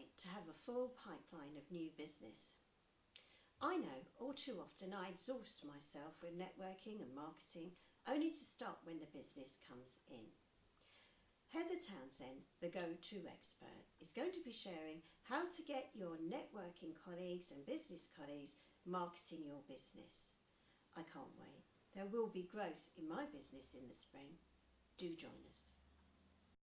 great to have a full pipeline of new business. I know all too often I exhaust myself with networking and marketing only to stop when the business comes in. Heather Townsend, the go-to expert, is going to be sharing how to get your networking colleagues and business colleagues marketing your business. I can't wait. There will be growth in my business in the spring. Do join us.